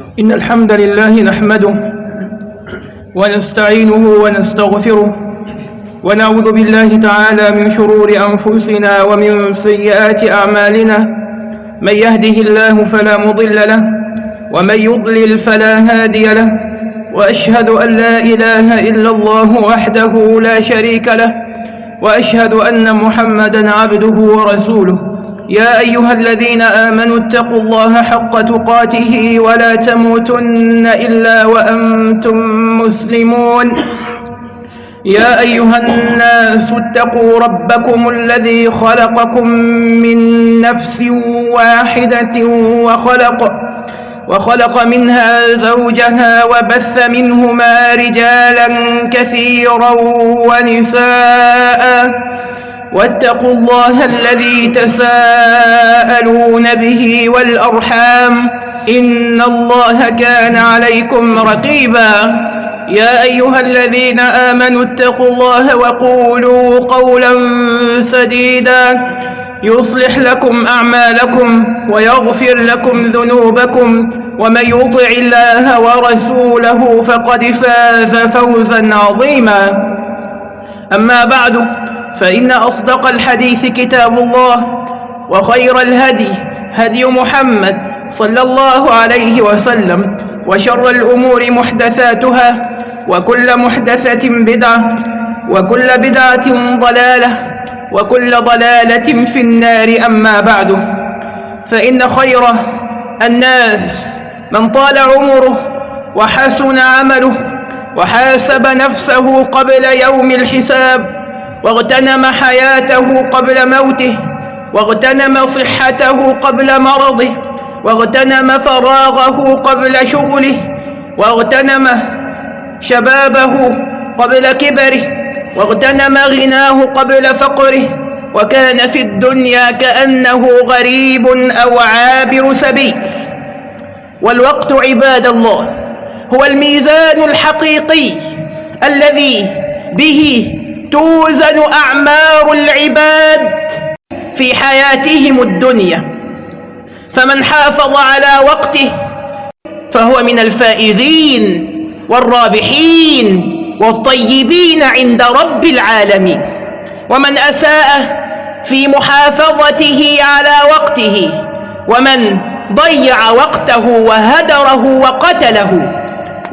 إن الحمد لله نحمده ونستعينه ونستغفره ونعوذ بالله تعالى من شرور أنفسنا ومن سيئات أعمالنا. من يهده الله فلا مضل له ومن يضلل فلا هادي له وأشهد أن لا إله إلا الله وحده لا شريك له وأشهد أن محمدا عبده ورسوله. يا أيها الذين آمنوا اتقوا الله حق تقاته ولا تموتن إلا وأنتم مسلمون. يا أيها الناس اتقوا ربكم الذي خلقكم من نفس واحدة وخلق وخلق منها زوجها وبث منهما رجالا كثيرا ونساء. واتقوا الله الذي تساءلون به والأرحام إن الله كان عليكم رقيبا. يا أيها الذين آمنوا اتقوا الله وقولوا قولا سديدا. يصلح لكم أعمالكم ويغفر لكم ذنوبكم. ومن يطع الله ورسوله فقد فاز فوزا عظيما. أما بعد فإن أصدق الحديث كتاب الله وخير الهدي هدي محمد صلى الله عليه وسلم وشر الأمور محدثاتها وكل محدثة بدعة وكل بدعة ضلالة وكل ضلالة في النار أما بعد فإن خير الناس من طال عمره وحسن عمله وحاسب نفسه قبل يوم الحساب واغتنم حياته قبل موته واغتنم صحته قبل مرضه واغتنم فراغه قبل شغله واغتنم شبابه قبل كبره واغتنم غناه قبل فقره وكان في الدنيا كأنه غريب أو عابر سبيل. والوقت عباد الله هو الميزان الحقيقي الذي به توزن أعمار العباد في حياتهم الدنيا. فمن حافظ على وقته فهو من الفائزين والرابحين والطيبين عند رب العالمين. ومن أساء في محافظته على وقته ومن ضيع وقته وهدره وقتله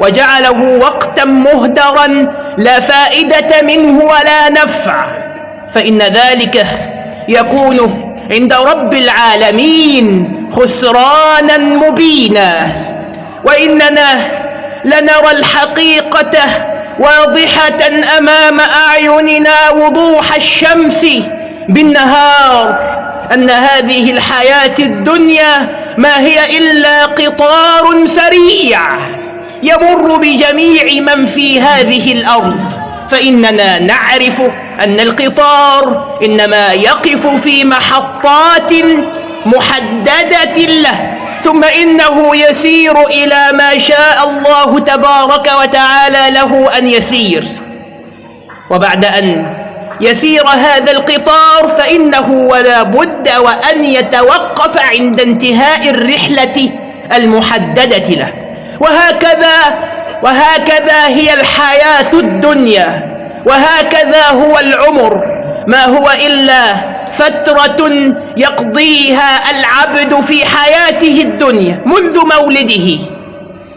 وجعله وقتا مهدرا لا فائدة منه ولا نفع. فإن ذلك يكون عند رب العالمين خسرانا مبينا. وإننا لنرى الحقيقة واضحة أمام أعيننا وضوح الشمس بالنهار. أن هذه الحياة الدنيا ما هي إلا قطار سريع. يمر بجميع من في هذه الأرض. فإننا نعرف أن القطار إنما يقف في محطات محددة له ثم إنه يسير إلى ما شاء الله تبارك وتعالى له أن يسير. وبعد أن يسير هذا القطار فإنه ولا بد وأن يتوقف عند انتهاء الرحلة المحددة له. وهكذا وهكذا هي الحياة الدنيا وهكذا هو العمر. ما هو إلا فترة يقضيها العبد في حياته الدنيا منذ مولده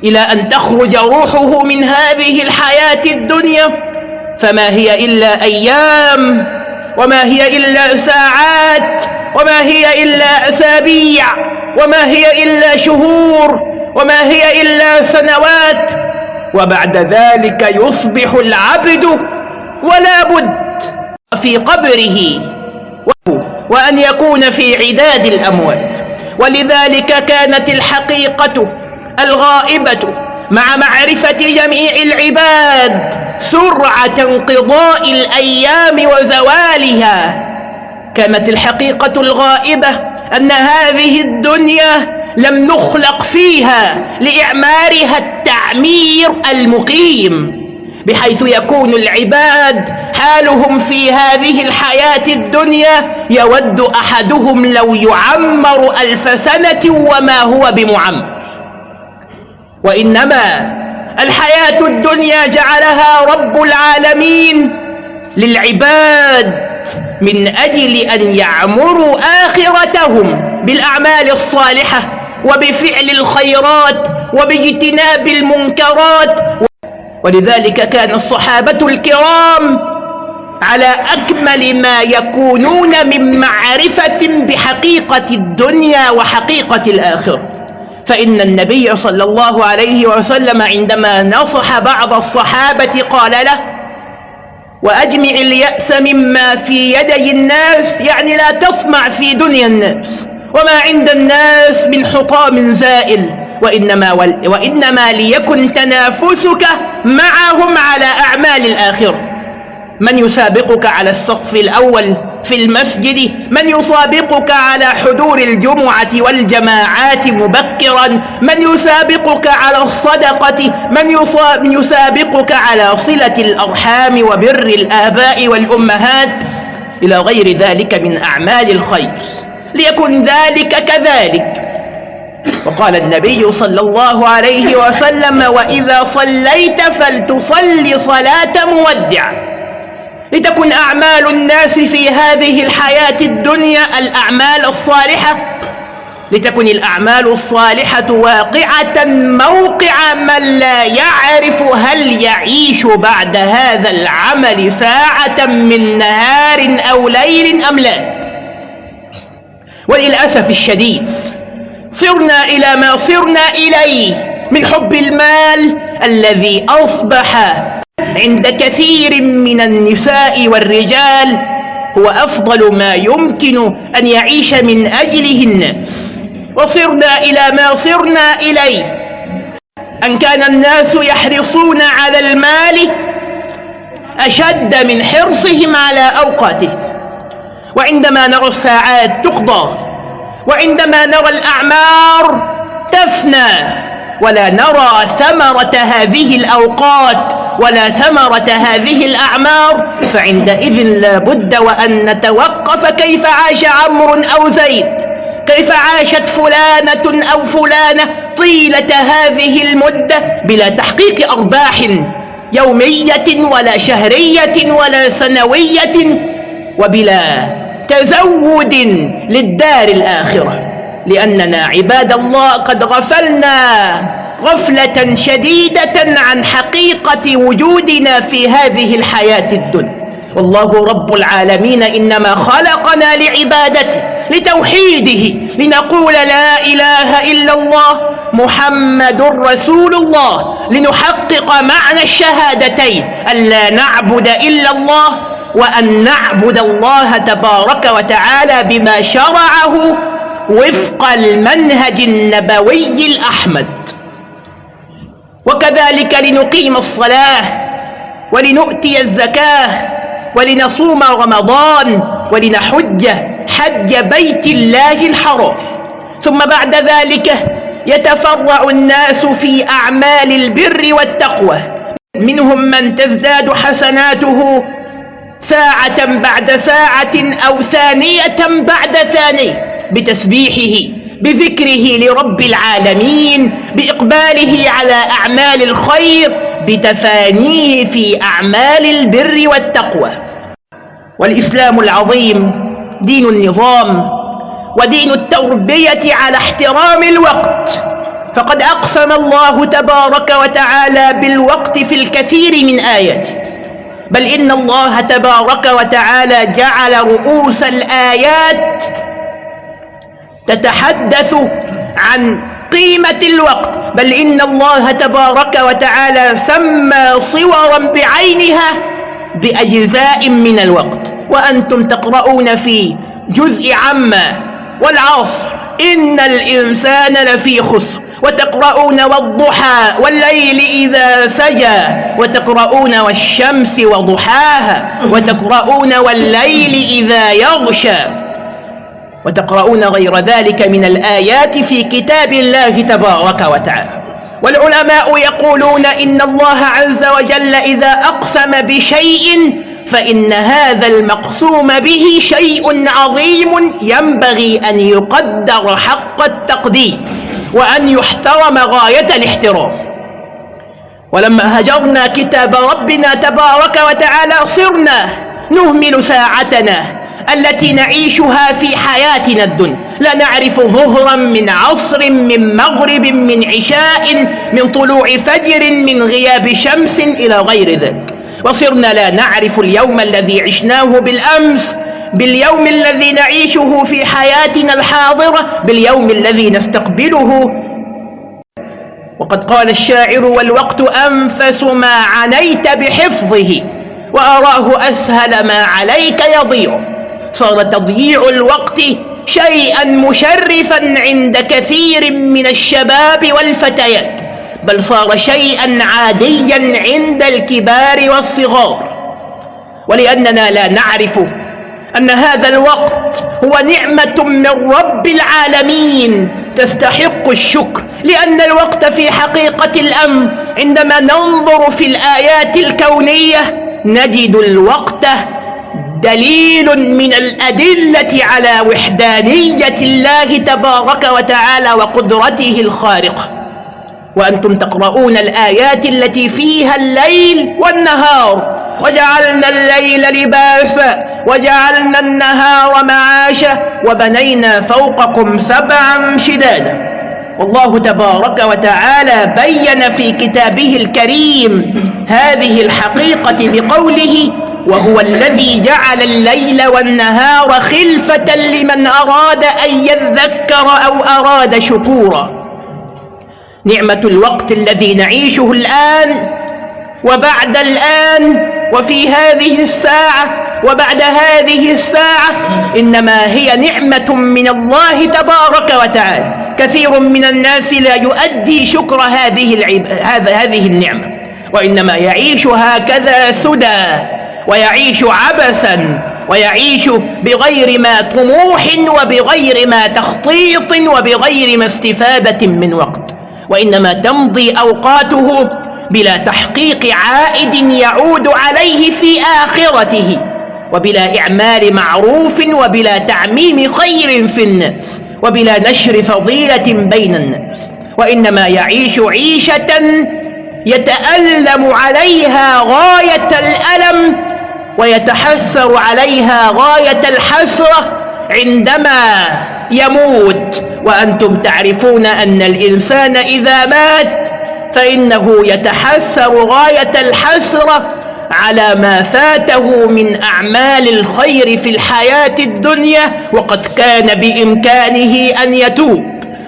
إلى أن تخرج روحه من هذه الحياة الدنيا. فما هي إلا أيام وما هي إلا ساعات وما هي إلا أسابيع وما هي إلا شهور. وما هي إلا سنوات وبعد ذلك يصبح العبد ولا بد في قبره وأن يكون في عداد الأموات. ولذلك كانت الحقيقة الغائبة مع معرفة جميع العباد سرعة انقضاء الأيام وزوالها. كانت الحقيقة الغائبة أن هذه الدنيا لم نخلق فيها لإعمارها التعمير المقيم بحيث يكون العباد حالهم في هذه الحياة الدنيا يود أحدهم لو يعمر ألف سنة وما هو بمعمر وإنما الحياة الدنيا جعلها رب العالمين للعباد من أجل أن يعمروا آخرتهم بالأعمال الصالحة. وبفعل الخيرات وباجتناب المنكرات. ولذلك كان الصحابة الكرام على أكمل ما يكونون من معرفة بحقيقة الدنيا وحقيقة الآخرة. فإن النبي صلى الله عليه وسلم عندما نصح بعض الصحابة قال له وأجمع اليأس مما في يدي الناس يعني لا تصمع في دنيا الناس. وما عند الناس من حطام زائل. وإنما, وإنما ليكن تنافسك معهم على أعمال الآخرة من يسابقك على الصف الأول في المسجد من يسابقك على حضور الجمعة والجماعات مبكرا من يسابقك على الصدقة من يسابقك على صلة الأرحام وبر الآباء والأمهات. إلى غير ذلك من أعمال الخير. ليكن ذلك كذلك. وقال النبي صلى الله عليه وسلم وإذا صليت فلتصل صلاة مودع لتكن أعمال الناس في هذه الحياة الدنيا الأعمال الصالحة. لتكن الأعمال الصالحة واقعة موقع من لا يعرف هل يعيش بعد هذا العمل ساعة من نهار أو ليل أم لا. وللأسف الشديد صرنا إلى ما صرنا إليه من حب المال الذي أصبح عند كثير من النساء والرجال هو أفضل ما يمكن أن يعيش من أجله الناس وصرنا إلى ما صرنا إليه. أن كان الناس يحرصون على المال أشد من حرصهم على أوقاته. وعندما نرى الساعات تقضى وعندما نرى الأعمار تفنى ولا نرى ثمرة هذه الأوقات ولا ثمرة هذه الأعمار فعندئذ لا بد وأن نتوقف كيف عاش عمرو أو زيد كيف عاشت فلانة أو فلانة طيلة هذه المدة بلا تحقيق أرباح يومية ولا شهرية ولا سنوية وبلا تزود للدار الآخرة لأننا عباد الله قد غفلنا غفلة شديدة عن حقيقة وجودنا في هذه الحياة الدنيا. والله رب العالمين إنما خلقنا لعبادته لتوحيده لنقول لا إله إلا الله محمد رسول الله لنحقق معنى الشهادتين أن لا نعبد إلا الله وأن نعبد الله تبارك وتعالى بما شرعه وفق المنهج النبوي الأحمد. وكذلك لنقيم الصلاة ولنؤتي الزكاة ولنصوم رمضان ولنحج حج بيت الله الحرام. ثم بعد ذلك يتفرع الناس في أعمال البر والتقوى. منهم من تزداد حسناته ساعة بعد ساعة أو ثانية بعد ثانية بتسبيحه بذكره لرب العالمين بإقباله على أعمال الخير بتفانيه في أعمال البر والتقوى. والإسلام العظيم دين النظام ودين التربية على احترام الوقت. فقد أقسم الله تبارك وتعالى بالوقت في الكثير من آياته. بل إن الله تبارك وتعالى جعل رؤوس الآيات تتحدث عن قيمة الوقت. بل إن الله تبارك وتعالى سمى صورا بعينها بأجزاء من الوقت. وأنتم تقرؤون في جزء عما والعصر. إن الإنسان لفي خسر. وتقرؤون والضحى والليل إذا سجى وتقرؤون والشمس وضحاها وتقرؤون والليل إذا يغشى. وتقرؤون غير ذلك من الآيات في كتاب الله تبارك وتعالى. والعلماء يقولون إن الله عز وجل إذا أقسم بشيء فإن هذا المقسوم به شيء عظيم ينبغي أن يقدر حق التقدير. وأن يحترم غاية الاحترام. ولما هجرنا كتاب ربنا تبارك وتعالى صرنا نهمل ساعتنا التي نعيشها في حياتنا الدنيا. لا نعرف ظهرا من عصر من مغرب من عشاء من طلوع فجر من غياب شمس إلى غير ذلك. وصرنا لا نعرف اليوم الذي عشناه بالأمس باليوم الذي نعيشه في حياتنا الحاضرة باليوم الذي نستقبله. وقد قال الشاعر والوقت أنفس ما عنيت بحفظه وأراه أسهل ما عليك يضيع. صار تضييع الوقت شيئا مشرفا عند كثير من الشباب والفتيات بل صار شيئا عاديا عند الكبار والصغار. ولأننا لا نعرف أن هذا الوقت هو نعمة من رب العالمين. تستحق الشكر لأن الوقت في حقيقة الأمر عندما ننظر في الآيات الكونية نجد الوقت دليل من الأدلة على وحدانية الله تبارك وتعالى وقدرته الخارقة. وأنتم تقرؤون الآيات التي فيها الليل والنهار وجعلنا الليل لباسا وجعلنا النهار معاشا وبنينا فوقكم سبعا شدادا. والله تبارك وتعالى بين في كتابه الكريم هذه الحقيقة بقوله وهو الذي جعل الليل والنهار خلفة لمن أراد أن يذكر أو أراد شكورا. نعمة الوقت الذي نعيشه الآن وبعد الآن وفي هذه الساعة وبعد هذه الساعة إنما هي نعمة من الله تبارك وتعالى. كثير من الناس لا يؤدي شكر هذه, العب... هذه النعمة. وإنما يعيش هكذا سدى ويعيش عبثا ويعيش بغير ما طموح وبغير ما تخطيط وبغير ما استفادة من وقت. وإنما تمضي أوقاته بلا تحقيق عائد يعود عليه في آخرته. وبلا إعمال معروف وبلا تعميم خير في الناس وبلا نشر فضيلة بين الناس. وإنما يعيش عيشة يتألم عليها غاية الألم ويتحسر عليها غاية الحسرة عندما يموت. وأنتم تعرفون أن الإنسان إذا مات فإنه يتحسر غاية الحسرة على ما فاته من أعمال الخير في الحياة الدنيا وقد كان بإمكانه أن يتوب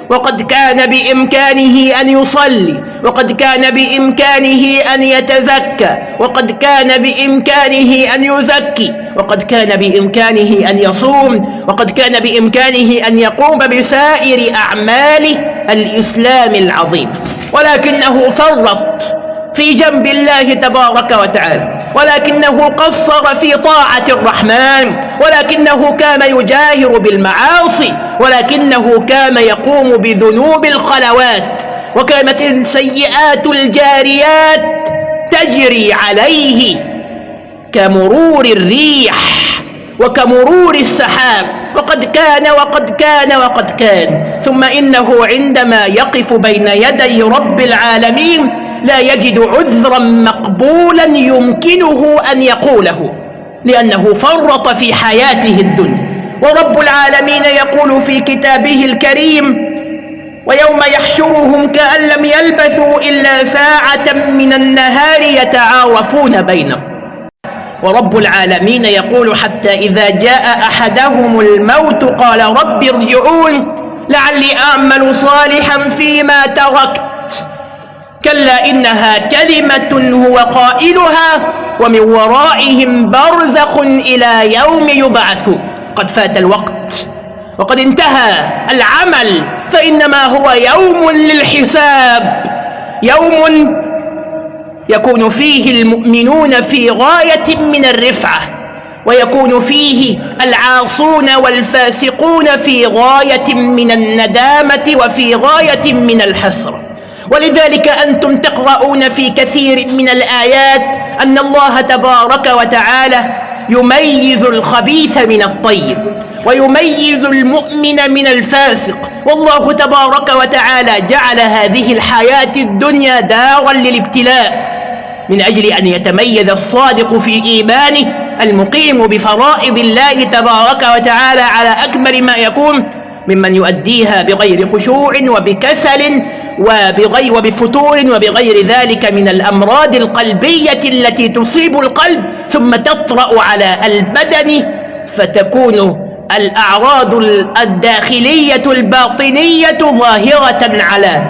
وقد كان بإمكانه أن يصلي وقد كان بإمكانه أن يتزكى وقد كان بإمكانه أن يزكي وقد كان بإمكانه أن يصوم وقد كان بإمكانه أن يقوم بسائر أعمال الإسلام العظيم. ولكنه فرط في جنب الله تبارك وتعالى. ولكنه قصر في طاعة الرحمن ولكنه كان يجاهر بالمعاصي ولكنه كان يقوم بذنوب الخلوات وكانت السيئات الجاريات تجري عليه كمرور الريح وكمرور السحاب. وقد كان وقد كان وقد كان. ثم إنه عندما يقف بين يدي رب العالمين لا يجد عذرا مقبولا يمكنه أن يقوله لأنه فرط في حياته الدنيا. ورب العالمين يقول في كتابه الكريم ويوم يحشرهم كأن لم يلبثوا إلا ساعة من النهار يتعارفون بينهم. ورب العالمين يقول حتى إذا جاء أحدهم الموت قال رب ارجعون لعلي أعمل صالحا فيما تركت. كلا إنها كلمة هو قائلها ومن ورائهم برزخ إلى يوم يبعثون قد فات الوقت وقد انتهى العمل فإنما هو يوم للحساب يوم يكون فيه المؤمنون في غاية من الرفعة ويكون فيه العاصون والفاسقون في غاية من الندامة وفي غاية من الحسرة. ولذلك أنتم تقرؤون في كثير من الآيات أن الله تبارك وتعالى يميز الخبيث من الطيب ويميز المؤمن من الفاسق. والله تبارك وتعالى جعل هذه الحياة الدنيا دارا للابتلاء من أجل أن يتميز الصادق في إيمانه المقيم بفرائض الله تبارك وتعالى على أكمل ما يكون ممن يؤديها بغير خشوع وبكسل وبفتور وبغير ذلك من الأمراض القلبية التي تصيب القلب ثم تطرأ على البدن فتكون الأعراض الداخلية الباطنية ظاهرة على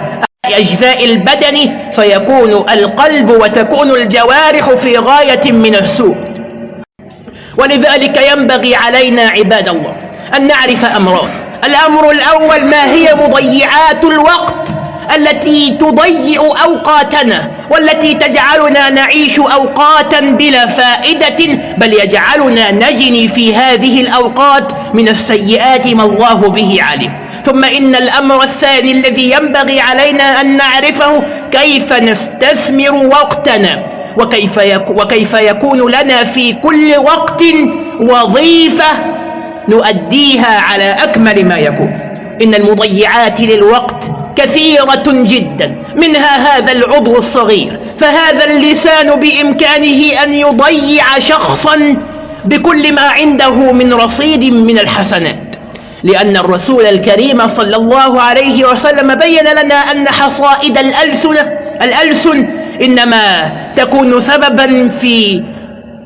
أجزاء البدن فيكون القلب وتكون الجوارح في غاية من السوء. ولذلك ينبغي علينا عباد الله أن نعرف أمران. الأمر الأول ما هي مضيعات الوقت؟ التي تضيع أوقاتنا والتي تجعلنا نعيش أوقاتا بلا فائدة بل يجعلنا نجني في هذه الأوقات من السيئات ما الله به علم ثم إن الأمر الثاني الذي ينبغي علينا أن نعرفه كيف نستثمر وقتنا وكيف, وكيف يكون لنا في كل وقت وظيفة نؤديها على أكمل ما يكون. إن المضيعات للوقت كثيرة جدا. منها هذا العضو الصغير. فهذا اللسان بإمكانه أن يضيع شخصا بكل ما عنده من رصيد من الحسنات. لأن الرسول الكريم صلى الله عليه وسلم بين لنا أن حصائد الألسن, الألسن إنما تكون سببا في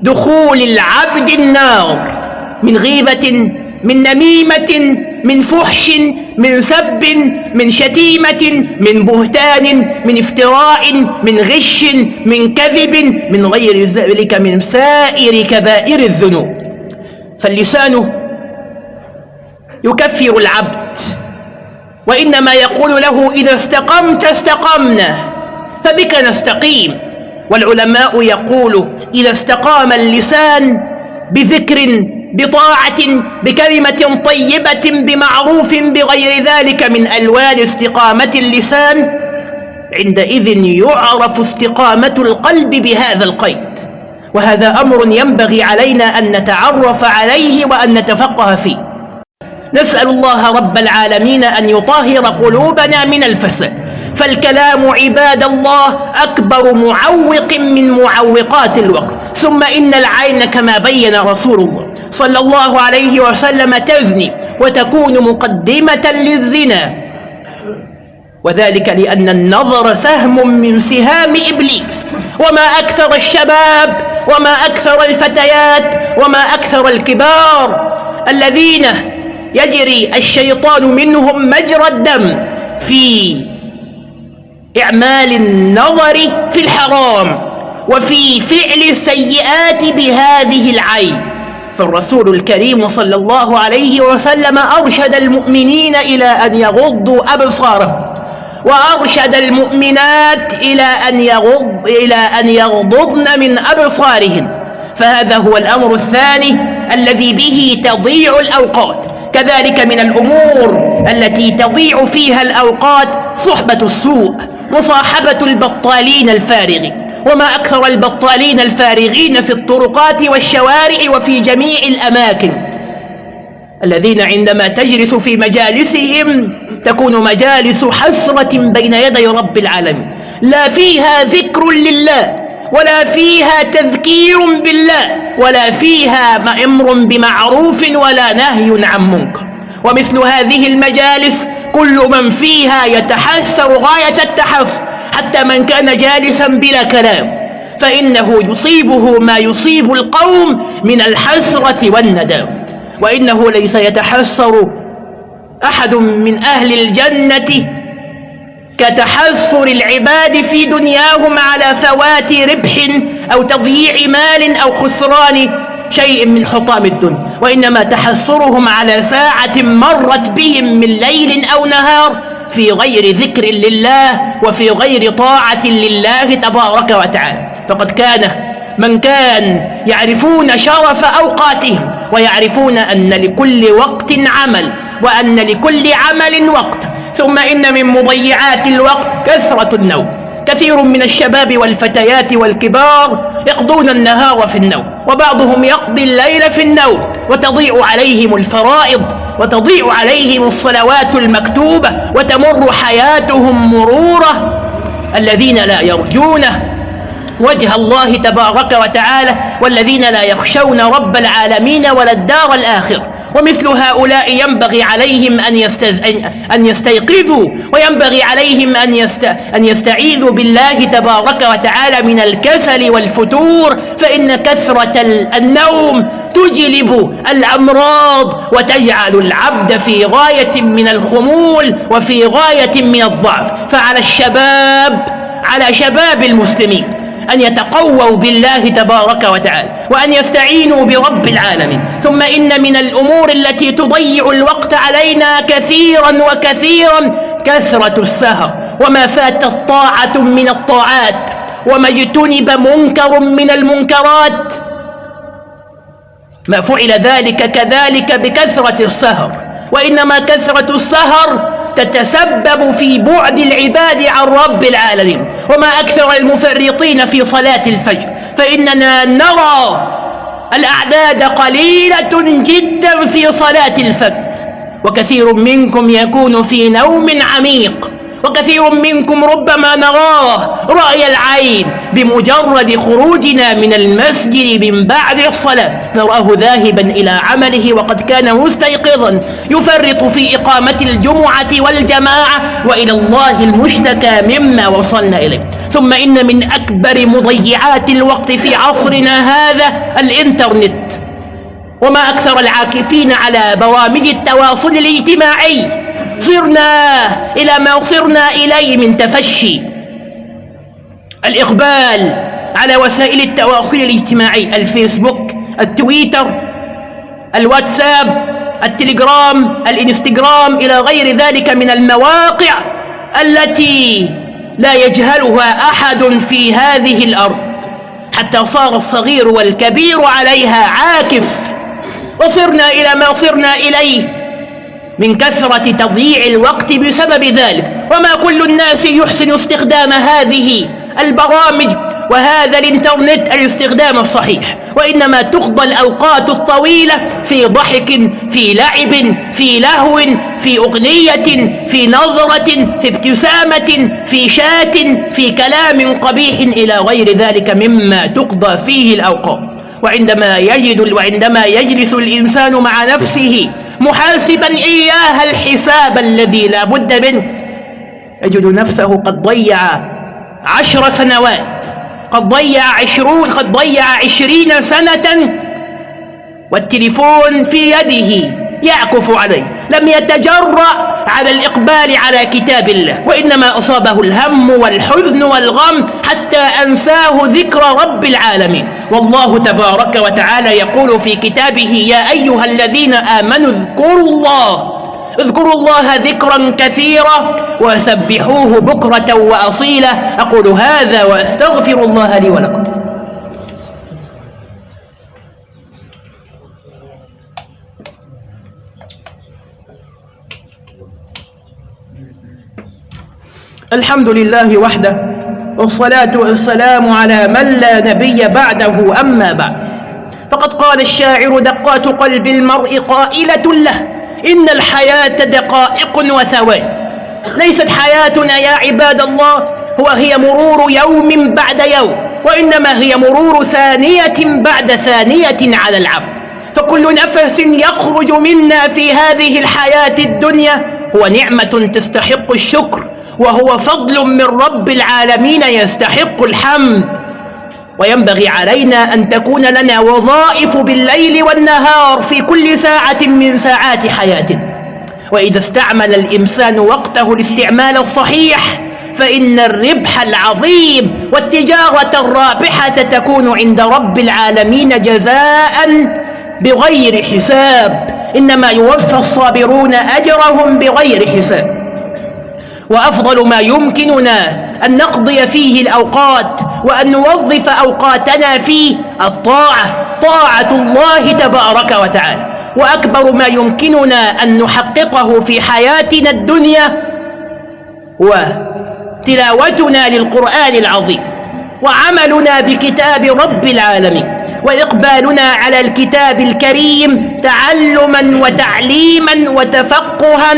دخول العبد النار من غيبة من نميمة من فحش من سب من شتيمة من بهتان من افتراء من غش من كذب من غير ذلك من سائر كبائر الذنوب. فاللسان يكفر العبد وإنما يقول له إذا استقمت استقمنا فبك نستقيم. والعلماء يقول إذا استقام اللسان بذكر بطاعة بكلمة طيبة بمعروف بغير ذلك من ألوان استقامة اللسان. عندئذ يعرف استقامة القلب بهذا القيد. وهذا أمر ينبغي علينا أن نتعرف عليه وأن نتفقه فيه. نسأل الله رب العالمين أن يطهر قلوبنا من الفساد فالكلام عباد الله أكبر معوق من معوقات الوقت. ثم إن العين كما بين رسول الله. صلى الله عليه وسلم تزني وتكون مقدمة للزنا. وذلك لأن النظر سهم من سهام إبليس. وما أكثر الشباب وما أكثر الفتيات وما أكثر الكبار الذين يجري الشيطان منهم مجرى الدم في إعمال النظر في الحرام وفي فعل السيئات بهذه العين. فالرسول الكريم صلى الله عليه وسلم أرشد المؤمنين إلى أن يغضوا أبصارهم وأرشد المؤمنات إلى أن, يغض إلى أن يغضضن من أبصارهن فهذا هو الأمر الثاني الذي به تضيع الأوقات. كذلك من الأمور التي تضيع فيها الأوقات صحبة السوء مصاحبة البطالين الفارغين. وما أكثر البطالين الفارغين في الطرقات والشوارع وفي جميع الأماكن. الذين عندما تجلس في مجالسهم تكون مجالس حسرة بين يدي رب العالمين. لا فيها ذكر لله ولا فيها تذكير بالله ولا فيها أمر بمعروف ولا نهي عن منكر. ومثل هذه المجالس كل من فيها يتحسر غاية التحسر حتى من كان جالسا بلا كلام فإنه يصيبه ما يصيب القوم من الحسرة والندام وإنه ليس يتحسر أحد من أهل الجنة كتحسر العباد في دنياهم على فوات ربح أو تضييع مال أو خسران شيء من حطام الدنيا وإنما تحسرهم على ساعة مرت بهم من ليل أو نهار. في غير ذكر لله وفي غير طاعة لله تبارك وتعالى. فقد كان من كان يعرفون شرف أوقاتهم ويعرفون أن لكل وقت عمل وأن لكل عمل وقت. ثم إن من مضيعات الوقت كثرة النوم. كثير من الشباب والفتيات والكبار يقضون النهار في النوم وبعضهم يقضي الليل في النوم وتضيع عليهم الفرائض وتضيع عليهم الصلوات المكتوبة وتمر حياتهم مرورة الذين لا يرجونه وجه الله تبارك وتعالى والذين لا يخشون رب العالمين ولا الدار الآخرة ومثل هؤلاء ينبغي عليهم أن, يستز... أن يستيقظوا وينبغي عليهم أن, يست... أن يستعيذوا بالله تبارك وتعالى من الكسل والفتور فإن كثرة النوم تجلب الأمراض وتجعل العبد في غاية من الخمول وفي غاية من الضعف. فعلى الشباب على شباب المسلمين أن يتقووا بالله تبارك وتعالى وأن يستعينوا برب العالمين. ثم إن من الأمور التي تضيع الوقت علينا كثيرا وكثيرا كثرة السهر. وما فاتت طاعة من الطاعات وما اجتنب منكر من المنكرات ما فعل ذلك كذلك بكثرة السهر. وإنما كثرة السهر تتسبب في بعد العباد عن رب العالمين. وما أكثر المفرطين في صلاة الفجر. فإننا نرى الأعداد قليلة جدا في صلاة الفجر. وكثير منكم يكون في نوم عميق. وكثير منكم ربما نراه رأي العين بمجرد خروجنا من المسجد من بعد الصلاة. نراه ذاهبا إلى عمله وقد كان مستيقظا. يفرط في إقامة الجمعة والجماعة وإلى الله المشتكى مما وصلنا إليه. ثم إن من أكبر مضيعات الوقت في عصرنا هذا الإنترنت. وما أكثر العاكفين على برامج التواصل الاجتماعي. صرنا إلى ما صرنا إليه من تفشي. الإقبال على وسائل التواصل الاجتماعي الفيسبوك التويتر الواتساب التليجرام الإنستغرام إلى غير ذلك من المواقع التي لا يجهلها أحد في هذه الأرض. حتى صار الصغير والكبير عليها عاكف. وصرنا إلى ما صرنا إليه. من كثرة تضييع الوقت بسبب ذلك. وما كل الناس يحسن استخدام هذه البرامج وهذا الإنترنت الاستخدام الصحيح. وإنما تقضى الأوقات الطويلة في ضحك في لعب في لهو في أغنية في نظرة في ابتسامة في شات في كلام قبيح إلى غير ذلك مما تقضى فيه الأوقات. وعندما يجد وعندما يجلس الإنسان مع نفسه محاسبا إياها الحساب الذي لا بد منه. يجد نفسه قد ضيع عشر سنوات قد ضيع عشرون قد ضيع عشرين سنة والتليفون في يده يعكف عليه. لم يتجرأ على الإقبال على كتاب الله وإنما أصابه الهم والحزن والغم حتى أنساه ذكر رب العالمين. والله تبارك وتعالى يقول في كتابه يا أيها الذين آمنوا اذكروا الله اذكروا الله ذكرا كثيرا وسبحوه بكرة وأصيلا أقول هذا وأستغفر الله لي ولكم. الحمد لله وحده والصلاة والسلام على من لا نبي بعده أما بعد. فقد قال الشاعر دقات قلب المرء قائلة له إن الحياة دقائق وثوان. ليست حياتنا يا عباد الله وهي مرور يوم بعد يوم وإنما هي مرور ثانية بعد ثانية على العبد. فكل نفس يخرج منا في هذه الحياة الدنيا هو نعمة تستحق الشكر. وهو فضل من رب العالمين يستحق الحمد. وينبغي علينا أن تكون لنا وظائف بالليل والنهار في كل ساعة من ساعات حياتنا. وإذا استعمل الإنسان وقته الاستعمال الصحيح فإن الربح العظيم والتجارة الرابحة تكون عند رب العالمين جزاء بغير حساب. إنما يوفى الصابرون أجرهم بغير حساب. وأفضل ما يمكننا أن نقضي فيه الأوقات وأن نوظف أوقاتنا فيه الطاعة. طاعة الله تبارك وتعالى. وأكبر ما يمكننا أن نحققه في حياتنا الدنيا هو تلاوتنا للقرآن العظيم وعملنا بكتاب رب العالمين وإقبالنا على الكتاب الكريم تعلما وتعليما وتفقها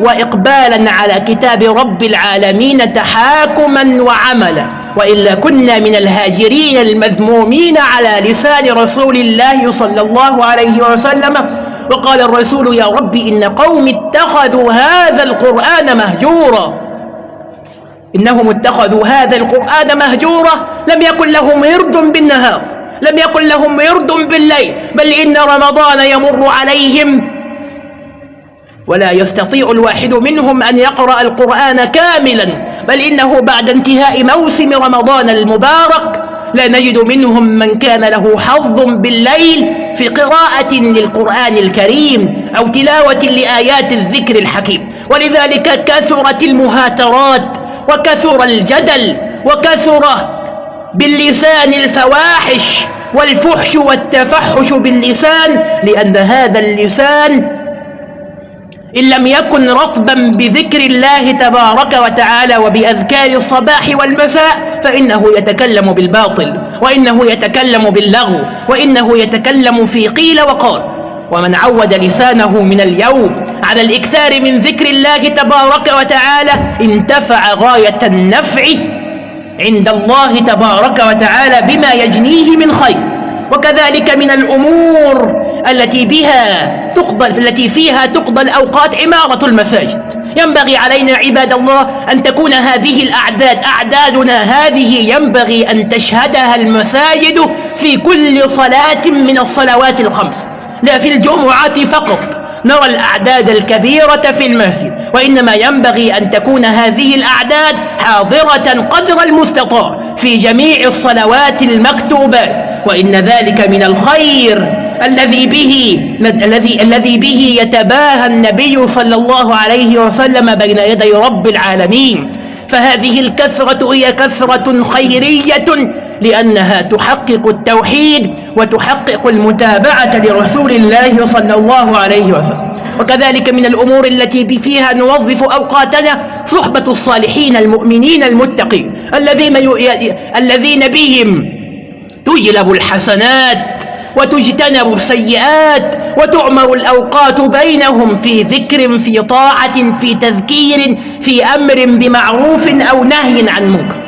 وإقبالا على كتاب رب العالمين تحاكما وعملا. وإلا كنا من الهاجرين المذمومين على لسان رسول الله صلى الله عليه وسلم. وقال الرسول يا رب إن قوم اتخذوا هذا القرآن مهجورا. إنهم اتخذوا هذا القرآن مهجورا. لم يكن لهم ورد بالنهار لم يكن لهم ورد بالليل بل إن رمضان يمر عليهم. ولا يستطيع الواحد منهم أن يقرأ القرآن كاملا بل إنه بعد انتهاء موسم رمضان المبارك لا نجد منهم من كان له حظ بالليل في قراءة للقرآن الكريم أو تلاوة لآيات الذكر الحكيم. ولذلك كثرت المهاترات وكثر الجدل وكثر باللسان الفواحش والفحش والتفحش باللسان لأن هذا اللسان إن لم يكن رطبا بذكر الله تبارك وتعالى وبأذكار الصباح والمساء فإنه يتكلم بالباطل وإنه يتكلم باللغو وإنه يتكلم في قيل وقال. ومن عود لسانه من اليوم على الإكثار من ذكر الله تبارك وتعالى انتفع غاية النفع عند الله تبارك وتعالى بما يجنيه من خير. وكذلك من الأمور التي بها تقضى التي فيها تقضى الأوقات عمارة المساجد. ينبغي علينا عباد الله أن تكون هذه الأعداد أعدادنا هذه ينبغي أن تشهدها المساجد في كل صلاة من الصلوات الخمس. لا في الجمعة فقط. نرى الأعداد الكبيرة في المسجد وإنما ينبغي أن تكون هذه الأعداد حاضرة قدر المستطاع في جميع الصلوات المكتوبات. وإن ذلك من الخير الذي به الذي الذي به يتباهى النبي صلى الله عليه وسلم بين يدي رب العالمين. فهذه الكثرة هي كثرة خيرية لأنها تحقق التوحيد وتحقق المتابعة لرسول الله صلى الله عليه وسلم. وكذلك من الأمور التي فيها نوظف أوقاتنا صحبة الصالحين المؤمنين المتقين. الذين, الذين بهم تجلب الحسنات وتجتنب السيئات وتعمر الأوقات بينهم في ذكر في طاعة في تذكير في أمر بمعروف أو نهي عن منكر.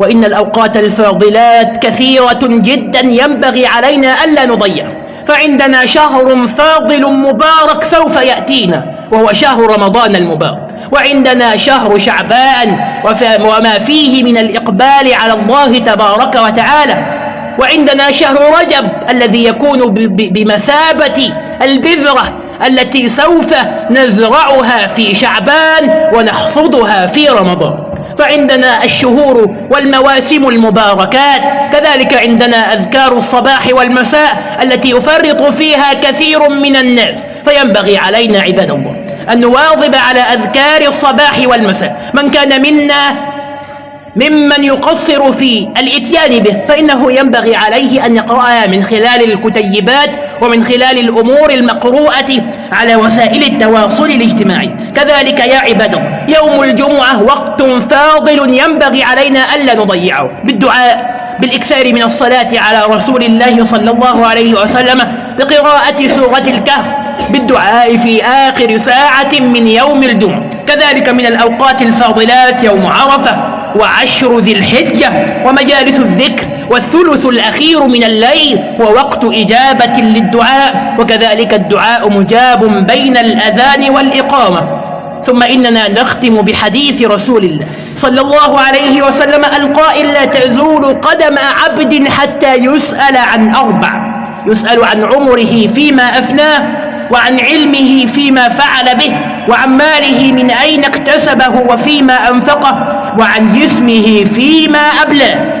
وإن الأوقات الفاضلات كثيرة جدا ينبغي علينا ألا نضيع. فعندنا شهر فاضل مبارك سوف يأتينا وهو شهر رمضان المبارك. وعندنا شهر شعبان وما فيه من الإقبال على الله تبارك وتعالى. وعندنا شهر رجب الذي يكون بمثابة البذرة التي سوف نزرعها في شعبان ونحصدها في رمضان. فعندنا الشهور والمواسم المباركات كذلك عندنا أذكار الصباح والمساء التي يفرط فيها كثير من الناس فينبغي علينا عباد الله أن نواظب على أذكار الصباح والمساء. من كان منا ممن يقصر في الإتيان به فإنه ينبغي عليه أن يقرأها من خلال الكتيبات ومن خلال الأمور المقروءة على وسائل التواصل الاجتماعي. كذلك يا عباد يوم الجمعة وقت فاضل ينبغي علينا ألا نضيعه. بالدعاء بالإكثار من الصلاة على رسول الله صلى الله عليه وسلم بقراءة سورة الكهف بالدعاء في آخر ساعة من يوم الجمعة. كذلك من الأوقات الفاضلات يوم عرفة وعشر ذي الحجة ومجالس الذكر والثلث الأخير من الليل ووقت إجابة للدعاء وكذلك الدعاء مجاب بين الأذان والإقامة. ثم إننا نختم بحديث رسول الله صلى الله عليه وسلم القائل لا تزول قدم عبد حتى يسأل عن أربع. يسأل عن عمره فيما أفناه وعن علمه فيما فعل به وعن ماله من أين اكتسبه وفيما أنفقه. وعن جسمه فيما أبلى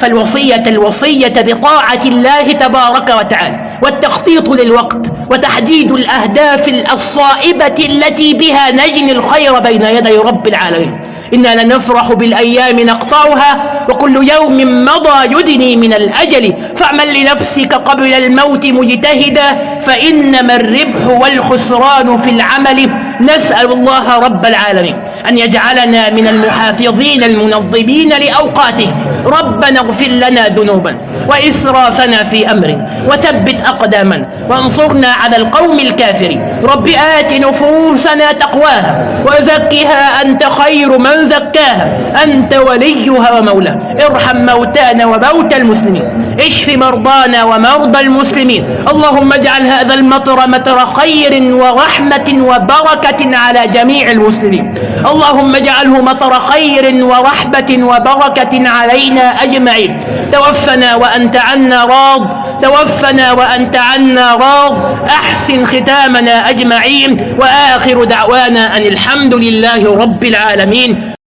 فالوصية الوصية بطاعة الله تبارك وتعالى والتخطيط للوقت وتحديد الأهداف الصائبة التي بها نجني الخير بين يدي رب العالمين. إنا لنفرح بالأيام نقطعها وكل يوم مضى يدني من الأجل. فاعمل لنفسك قبل الموت مجتهدا فإنما الربح والخسران في العمل. نسأل الله رب العالمين. أن يجعلنا من المحافظين المنظمين لأوقاته. ربنا اغفر لنا ذنوبا وإسرافنا في أمرنا وثبت أقدامنا وانصرنا على القوم الكافرين. رب آت نفوسنا تقواها وزكها أنت خير من زكاها. أنت وليها ومولاها. ارحم موتانا وموتى المسلمين. اشف مرضانا ومرضى المسلمين؟ اللهم اجعل هذا المطر مطر خير ورحمة وبركة على جميع المسلمين. اللهم اجعله مطر خير ورحمة وبركة علينا أجمعين. توفنا وأنت عنا راض. توفنا وأنت عنا راض. أحسن ختامنا أجمعين. وآخر دعوانا أن الحمد لله رب العالمين.